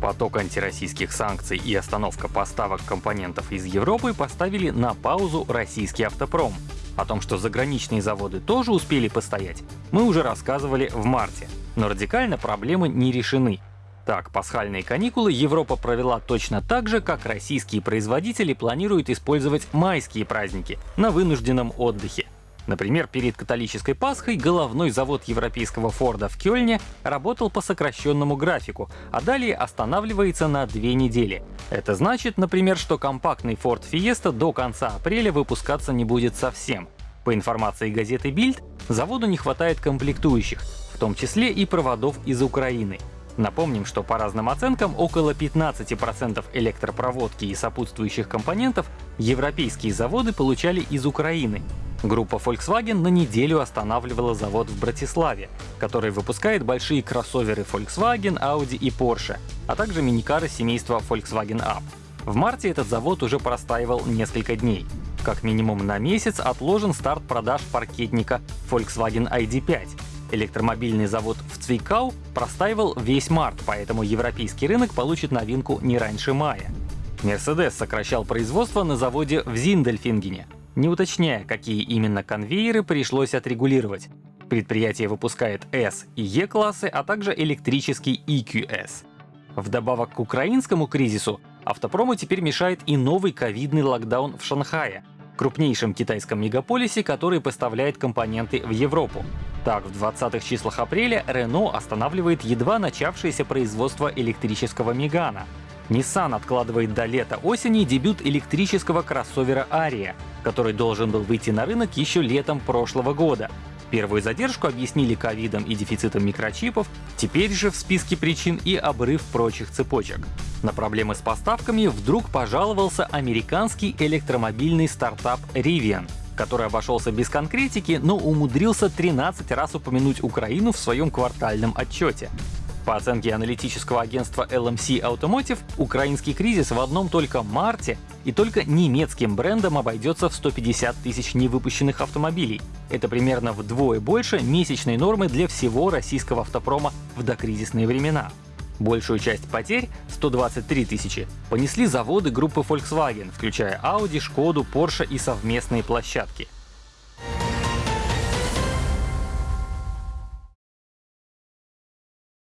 Поток антироссийских санкций и остановка поставок компонентов из Европы поставили на паузу российский автопром. О том, что заграничные заводы тоже успели постоять, мы уже рассказывали в марте. Но радикально проблемы не решены. Так, пасхальные каникулы Европа провела точно так же, как российские производители планируют использовать майские праздники на вынужденном отдыхе. Например, перед католической Пасхой головной завод европейского Форда в Кёльне работал по сокращенному графику, а далее останавливается на две недели. Это значит, например, что компактный Ford Fiesta до конца апреля выпускаться не будет совсем. По информации газеты Bild, заводу не хватает комплектующих, в том числе и проводов из Украины. Напомним, что по разным оценкам около 15% электропроводки и сопутствующих компонентов европейские заводы получали из Украины. Группа Volkswagen на неделю останавливала завод в Братиславе, который выпускает большие кроссоверы Volkswagen, Audi и Porsche, а также миникары семейства Volkswagen Up. В марте этот завод уже простаивал несколько дней. Как минимум на месяц отложен старт продаж паркетника Volkswagen ID.5. Электромобильный завод в Цвейкау простаивал весь март, поэтому европейский рынок получит новинку не раньше мая. Mercedes сокращал производство на заводе в Зиндельфингене, не уточняя, какие именно конвейеры пришлось отрегулировать. Предприятие выпускает S и E-классы, а также электрический EQS. Вдобавок к украинскому кризису, автопрому теперь мешает и новый ковидный локдаун в Шанхае, крупнейшем китайском мегаполисе, который поставляет компоненты в Европу. Так, в 20-х числах апреля Renault останавливает едва начавшееся производство электрического Мегана, Nissan откладывает до лета-осени дебют электрического кроссовера Aria, который должен был выйти на рынок еще летом прошлого года. Первую задержку объяснили ковидом и дефицитом микрочипов, теперь же в списке причин и обрыв прочих цепочек. На проблемы с поставками вдруг пожаловался американский электромобильный стартап Rivian, который обошелся без конкретики, но умудрился 13 раз упомянуть Украину в своем квартальном отчете. По оценке аналитического агентства LMC Automotive, украинский кризис в одном только марте и только немецким брендом обойдется в 150 тысяч невыпущенных автомобилей. Это примерно вдвое больше месячной нормы для всего российского автопрома в докризисные времена. Большую часть потерь, 123 тысячи, понесли заводы группы Volkswagen, включая Audi, Шкоду, Porsche и совместные площадки —